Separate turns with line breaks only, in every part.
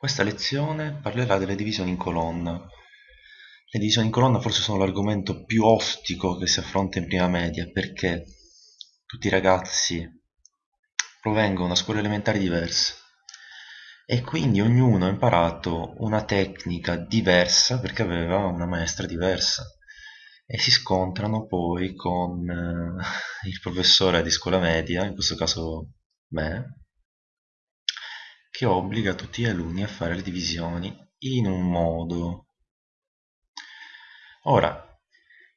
Questa lezione parlerà delle divisioni in colonna. Le divisioni in colonna forse sono l'argomento più ostico che si affronta in prima media perché tutti i ragazzi provengono da scuole elementari diverse e quindi ognuno ha imparato una tecnica diversa perché aveva una maestra diversa e si scontrano poi con eh, il professore di scuola media, in questo caso me, che obbliga tutti gli alunni a fare le divisioni in un modo. Ora,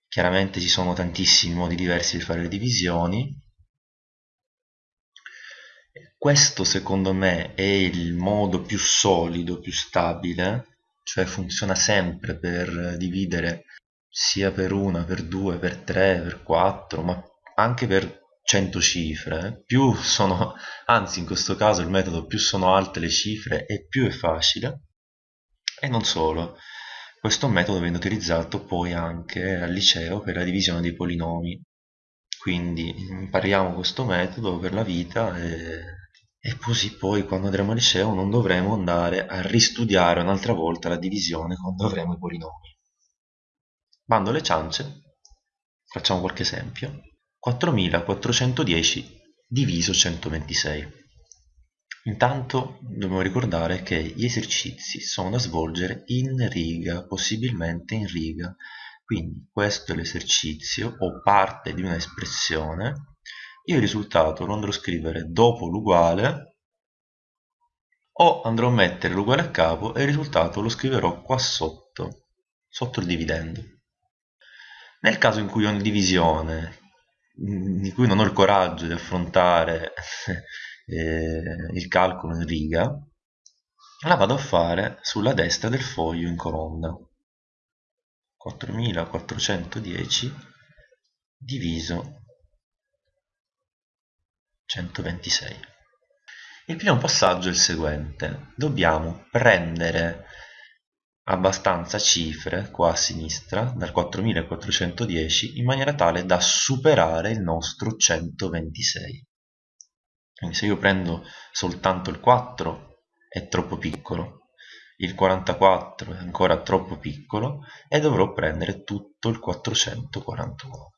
chiaramente ci sono tantissimi modi diversi di fare le divisioni. Questo secondo me è il modo più solido, più stabile, cioè funziona sempre per dividere sia per una, per due, per tre, per quattro, ma anche per 100 cifre, più sono, anzi in questo caso il metodo più sono alte le cifre e più è facile, e non solo, questo metodo viene utilizzato poi anche al liceo per la divisione dei polinomi, quindi impariamo questo metodo per la vita e, e così poi quando andremo al liceo non dovremo andare a ristudiare un'altra volta la divisione quando avremo i polinomi. Bando le ciance, facciamo qualche esempio. 4410 diviso 126. Intanto dobbiamo ricordare che gli esercizi sono da svolgere in riga, possibilmente in riga. Quindi questo è l'esercizio o parte di un'espressione. Io il risultato lo andrò a scrivere dopo l'uguale o andrò a mettere l'uguale a capo e il risultato lo scriverò qua sotto, sotto il dividendo. Nel caso in cui ho una divisione di cui non ho il coraggio di affrontare eh, il calcolo in riga, la vado a fare sulla destra del foglio in colonna. 4410 diviso 126. Il primo passaggio è il seguente. Dobbiamo prendere abbastanza cifre qua a sinistra dal 4410 in maniera tale da superare il nostro 126 quindi se io prendo soltanto il 4 è troppo piccolo. Il 44 è ancora troppo piccolo e dovrò prendere tutto il 441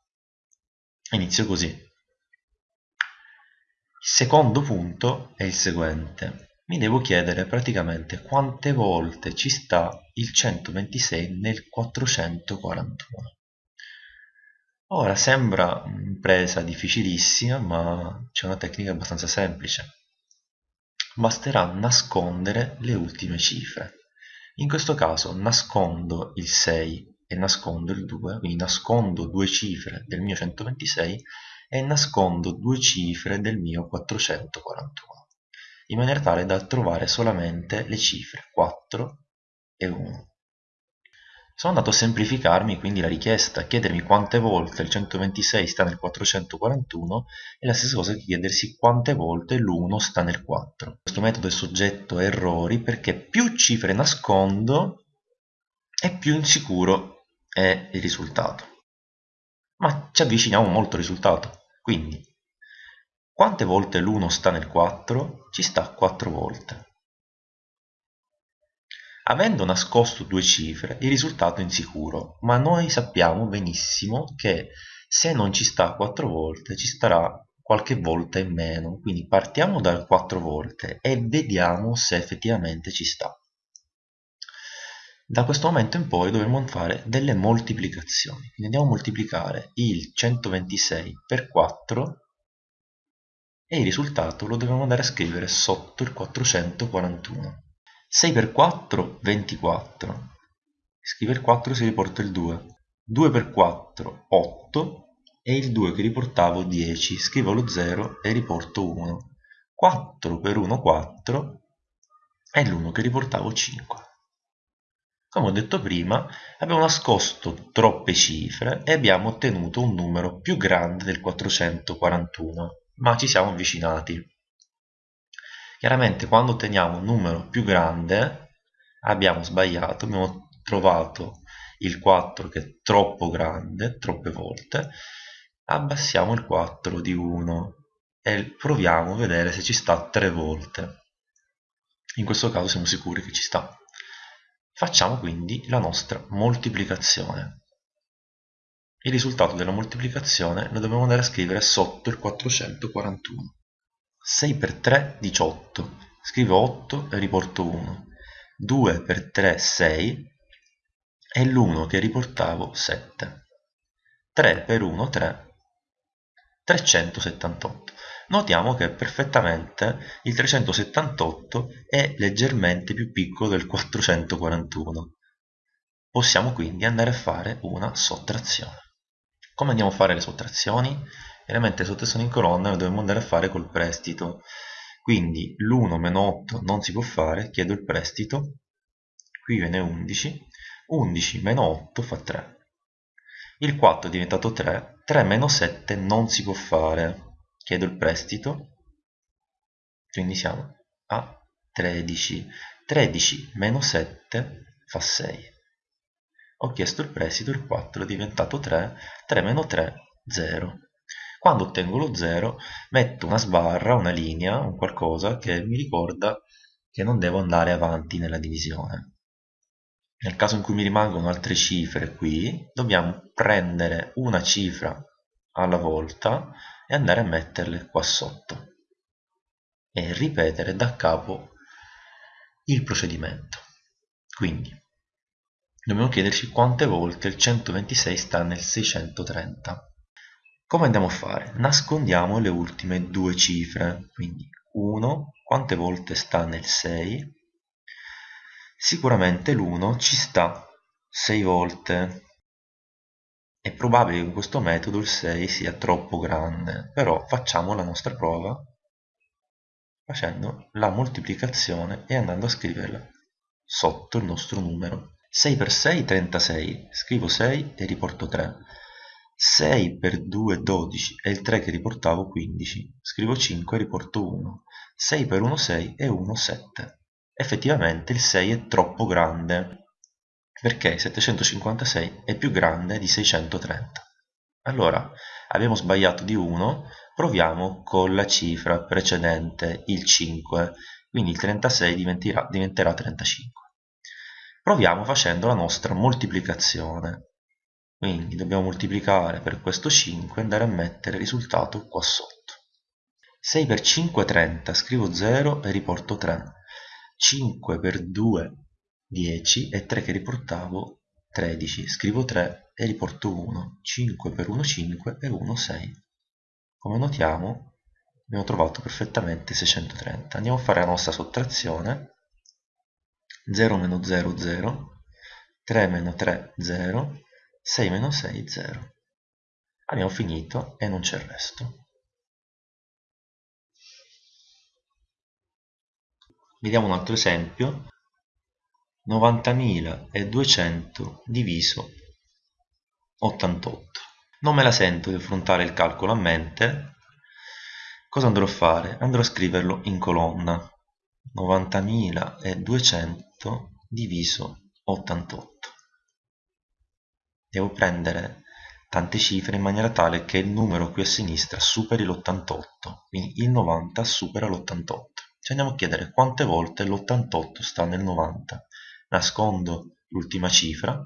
inizio così. Il secondo punto è il seguente mi devo chiedere praticamente quante volte ci sta il 126 nel 441. Ora sembra un'impresa difficilissima, ma c'è una tecnica abbastanza semplice. Basterà nascondere le ultime cifre. In questo caso nascondo il 6 e nascondo il 2, quindi nascondo due cifre del mio 126 e nascondo due cifre del mio 441 in maniera tale da trovare solamente le cifre 4 e 1. Sono andato a semplificarmi quindi la richiesta, a chiedermi quante volte il 126 sta nel 441 e la stessa cosa che chiedersi quante volte l'1 sta nel 4. Questo metodo è soggetto a errori perché più cifre nascondo e più insicuro è il risultato. Ma ci avviciniamo molto al risultato, quindi quante volte l'1 sta nel 4? Ci sta 4 volte. Avendo nascosto due cifre, il risultato è insicuro, ma noi sappiamo benissimo che se non ci sta 4 volte, ci starà qualche volta in meno. Quindi partiamo da 4 volte e vediamo se effettivamente ci sta. Da questo momento in poi dovremo fare delle moltiplicazioni. Quindi andiamo a moltiplicare il 126 per 4 e il risultato lo dobbiamo andare a scrivere sotto il 441. 6 per 4, 24. Scrive il 4 si riporta il 2. 2 per 4, 8 e il 2 che riportavo 10. Scrivo lo 0 e riporto 1. 4 per 1, 4 e l'1 che riportavo 5. Come ho detto prima, abbiamo nascosto troppe cifre e abbiamo ottenuto un numero più grande del 441 ma ci siamo avvicinati. Chiaramente quando otteniamo un numero più grande abbiamo sbagliato, abbiamo trovato il 4 che è troppo grande, troppe volte, abbassiamo il 4 di 1 e proviamo a vedere se ci sta tre volte. in questo caso siamo sicuri che ci sta facciamo quindi la nostra moltiplicazione il risultato della moltiplicazione lo dobbiamo andare a scrivere sotto il 441 6 per 3 18 scrivo 8 e riporto 1 2 per 3 6 e l'1 che riportavo 7 3 per 1 3 378 notiamo che perfettamente il 378 è leggermente più piccolo del 441 possiamo quindi andare a fare una sottrazione come andiamo a fare le sottrazioni? Chiaramente le sottrazioni in colonna le dobbiamo andare a fare col prestito. Quindi l'1 meno 8 non si può fare chiedo il prestito. Qui viene 11 11 meno 8 fa 3 il 4 è diventato 3 3 meno 7 non si può fare. Chiedo il prestito. Quindi siamo a 13 13 meno 7 fa 6 ho chiesto il prestito il 4 è diventato 3 3 meno 3 0 quando ottengo lo 0 metto una sbarra, una linea, un qualcosa che mi ricorda che non devo andare avanti nella divisione. Nel caso in cui mi rimangono altre cifre qui, dobbiamo prendere una cifra alla volta e andare a metterle qua sotto e ripetere da capo il procedimento. Quindi dobbiamo chiederci quante volte il 126 sta nel 630 come andiamo a fare? Nascondiamo le ultime due cifre, quindi 1 quante volte sta nel 6? Sicuramente l'1 ci sta 6 volte. È probabile che in questo metodo il 6 sia troppo grande, però facciamo la nostra prova facendo la moltiplicazione e andando a scriverla sotto il nostro numero. 6 per 6 36, scrivo 6 e riporto 3 6 per 2 12 e il 3 che riportavo 15 scrivo 5 e riporto 1 6 per 1 6 e 1 7 effettivamente il 6 è troppo grande perché 756 è più grande di 630 allora abbiamo sbagliato di 1 proviamo con la cifra precedente il 5 quindi il 36 diventerà, diventerà 35 proviamo facendo la nostra moltiplicazione. Quindi dobbiamo moltiplicare per questo 5 e andare a mettere il risultato qua sotto. 6 per 5 è 30 scrivo 0 e riporto 3 5 per 2 10 e 3 che riportavo 13 scrivo 3 e riporto 1 5 per 1 5 e 1 6 come notiamo abbiamo trovato perfettamente 630 andiamo a fare la nostra sottrazione 0 meno 0 0 3 meno 3 0 6 meno 6 0 abbiamo finito e non c'è il resto. Vediamo un altro esempio. 90.200 diviso 88 non me la sento di affrontare il calcolo a mente. Cosa andrò a fare? andrò a scriverlo in colonna. 90.200 diviso 88 devo prendere tante cifre in maniera tale che il numero qui a sinistra superi l'88 quindi il 90 supera l'88 ci andiamo a chiedere quante volte l'88 sta nel 90 nascondo l'ultima cifra.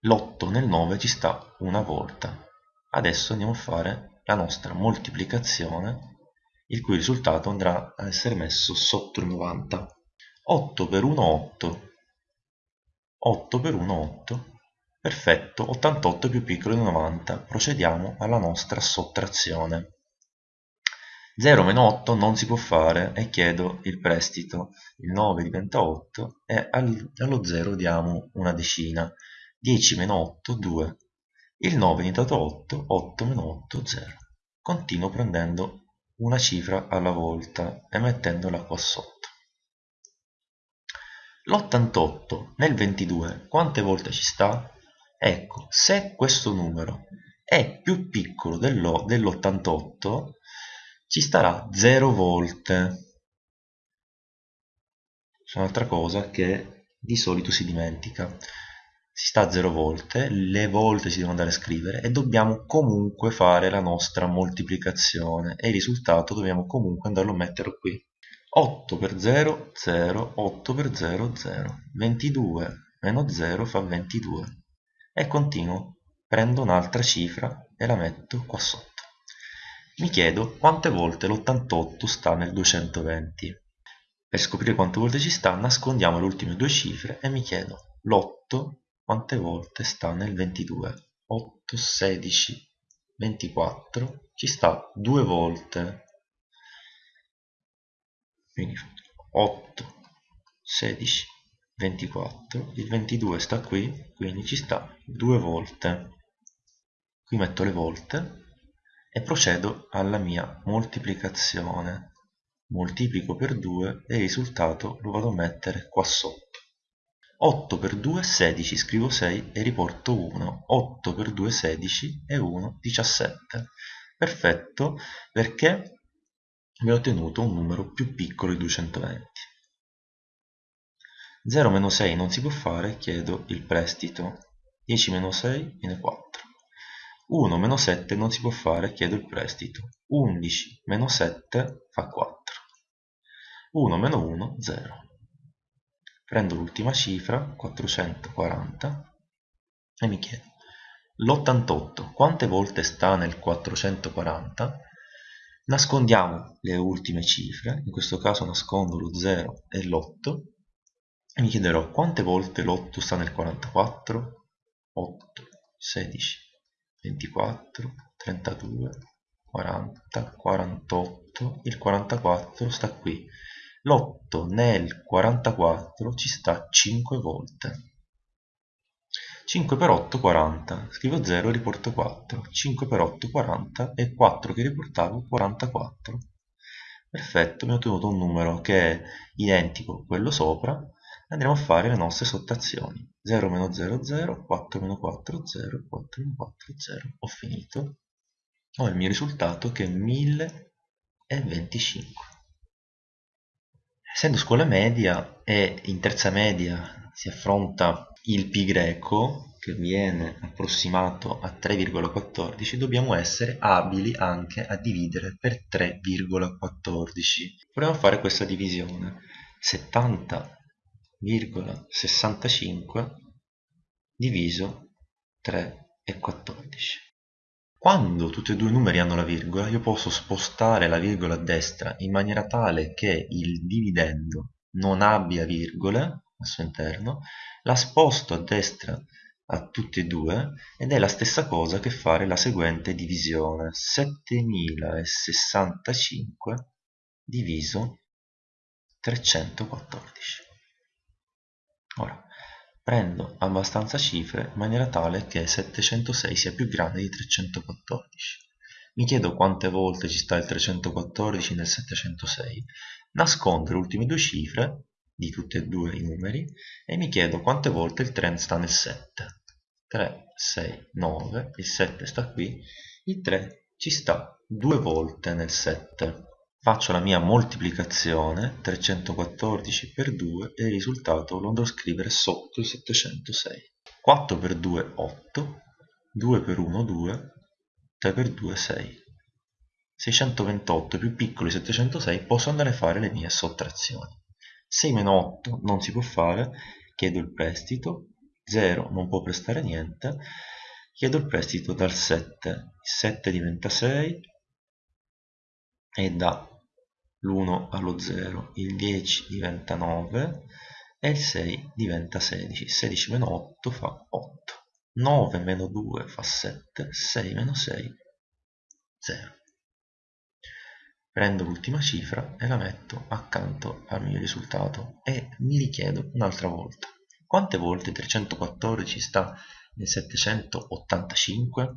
L'8 nel 9 ci sta una volta. Adesso andiamo a fare la nostra moltiplicazione il cui risultato andrà a essere messo sotto il 90 8 per 1 8 8 per 1 8 Perfetto, 88 è più piccolo di 90. Procediamo alla nostra sottrazione. 0 meno 8 non si può fare e chiedo il prestito. Il 9 diventa 8 e allo 0 diamo una decina. 10 meno 8, 2. Il 9 è diventato 8, 8 meno 8, 0. Continuo prendendo una cifra alla volta e mettendola qua sotto. L'88 nel 22 quante volte ci sta? Ecco, se questo numero è più piccolo dell'88 ci starà 0 volte. C'è un'altra cosa che di solito si dimentica. Si sta a 0 volte, le volte si devono andare a scrivere e dobbiamo comunque fare la nostra moltiplicazione e il risultato dobbiamo comunque andarlo a mettere qui. 8 per 0, 0, 8 per 0, 0. 22 meno 0 fa 22. E continuo, prendo un'altra cifra e la metto qua sotto. Mi chiedo quante volte l'88 sta nel 220. Per scoprire quante volte ci sta, nascondiamo le ultime due cifre e mi chiedo l'8 quante volte sta nel 22. 8, 16, 24, ci sta due volte quindi 8 16 24 il 22 sta qui quindi ci sta due volte. Qui metto le volte e procedo alla mia moltiplicazione. Moltiplico per 2 e il risultato lo vado a mettere qua sotto. 8 per 2 16 scrivo 6 e riporto 1 8 per 2 16 e 1 17 perfetto perché vi ho ottenuto un numero più piccolo di 220. 0 meno 6 non si può fare, chiedo il prestito. 10 meno 6 viene 4. 1 meno 7 non si può fare, chiedo il prestito. 11 meno 7 fa 4. 1 meno 1, 0. Prendo l'ultima cifra, 440, e mi chiedo, l'88 quante volte sta nel 440? Nascondiamo le ultime cifre, in questo caso nascondo lo 0 e l'8 e mi chiederò quante volte l'8 sta nel 44, 8, 16, 24, 32, 40, 48, il 44 sta qui. L'8 nel 44 ci sta 5 volte. 5 per 8 40 scrivo 0 e riporto 4 5 per 8 40 e 4 che riportavo 44 perfetto mi ho ottenuto un numero che è identico a quello sopra. Andremo a fare le nostre sottrazioni. 0 meno 0 0 4 meno 4 0 4 meno 4 0 ho finito. Ho il mio risultato che è 1025 essendo scuola media e in terza media si affronta il pi greco che viene approssimato a 3,14 dobbiamo essere abili anche a dividere per 3,14 proviamo a fare questa divisione. 70,65 diviso 3,14 quando tutti e due i numeri hanno la virgola io posso spostare la virgola a destra in maniera tale che il dividendo non abbia virgole al suo interno, la sposto a destra a tutti e due ed è la stessa cosa che fare la seguente divisione 7065 diviso 314 ora prendo abbastanza cifre in maniera tale che 706 sia più grande di 314 mi chiedo quante volte ci sta il 314 nel 706 nascondo le ultime due cifre di tutti e due i numeri e mi chiedo quante volte il 3 sta nel 7 3 6 9 il 7 sta qui il 3 ci sta due volte nel 7 faccio la mia moltiplicazione 314 per 2 e il risultato lo andrò a scrivere sotto il 706 4 per 2 8 2 per 1 2 3 per 2 6 628 più piccolo di 706 posso andare a fare le mie sottrazioni 6 meno 8 non si può fare, chiedo il prestito, 0 non può prestare niente, chiedo il prestito dal 7, il 7 diventa 6 e da l'1 allo 0, il 10 diventa 9 e il 6 diventa 16, 16 meno 8 fa 8, 9 meno 2 fa 7, 6 meno 6 0 prendo l'ultima cifra e la metto al mio risultato e mi richiedo un'altra volta. Quante volte 314 sta nel 785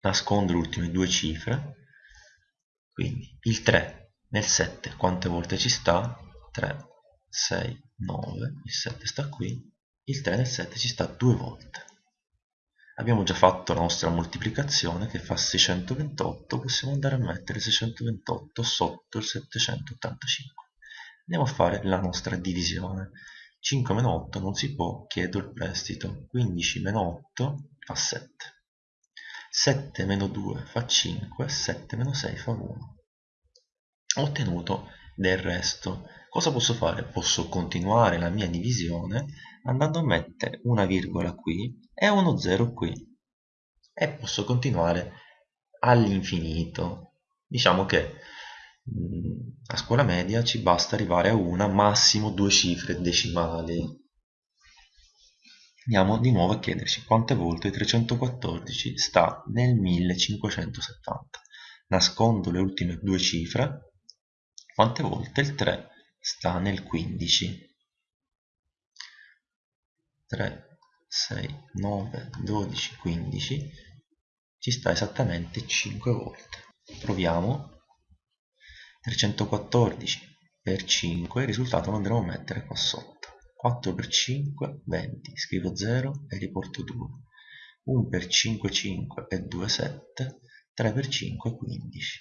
nascondo le ultime due cifre. Quindi il 3 nel 7 quante volte ci sta? 3 6 9 il 7 sta qui il 3 nel 7 ci sta due volte abbiamo già fatto la nostra moltiplicazione che fa 628 possiamo andare a mettere 628 sotto il 785 andiamo a fare la nostra divisione. 5 meno 8 non si può chiedo il prestito. 15 meno 8 fa 7 7 meno 2 fa 5 7 meno 6 fa 1 ho ottenuto del resto. Cosa posso fare? posso continuare la mia divisione andando a mettere una virgola qui e uno zero qui. E posso continuare all'infinito. Diciamo che mm, a scuola media ci basta arrivare a una massimo due cifre decimali. Andiamo di nuovo a chiederci quante volte 314 sta nel 1570 nascondo le ultime due cifre quante volte il 3 sta nel 15 3 6 9 12 15 ci sta esattamente 5 volte. Proviamo. 314 per 5 il risultato lo andremo a mettere qua sotto. 4 per 5 20 scrivo 0 e riporto 2 1 per 5 5 e 2 7 3 per 5 15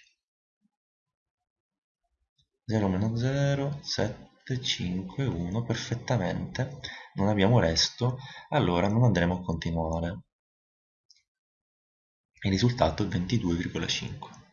0 meno 0 7 5 1 perfettamente non abbiamo resto allora non andremo a continuare. Il risultato è 22,5